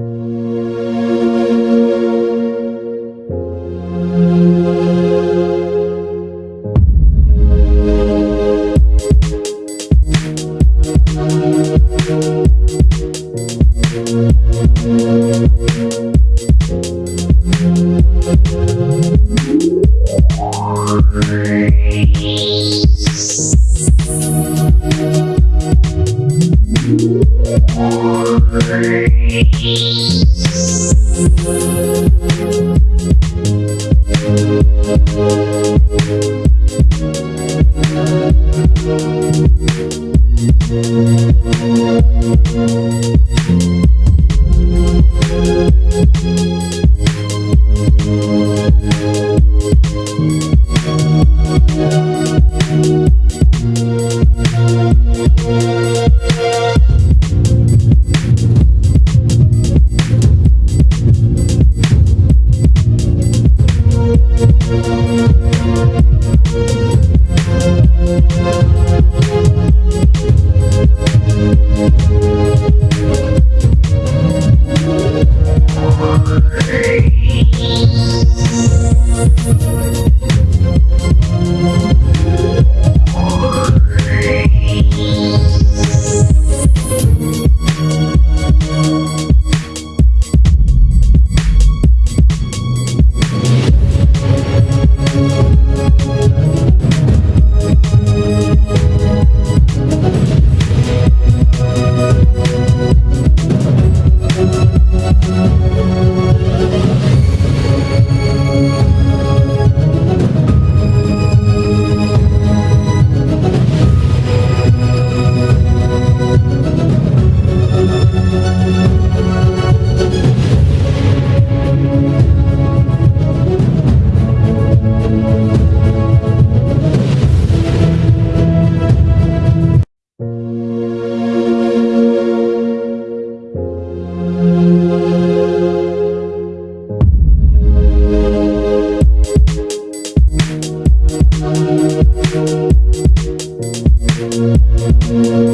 Thank Thank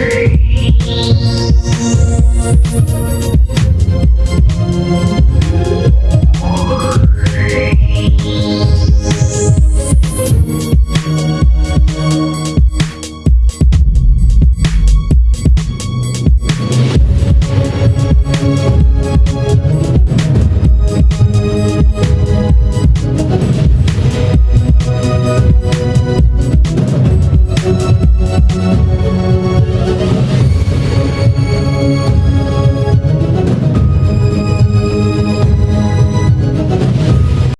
free.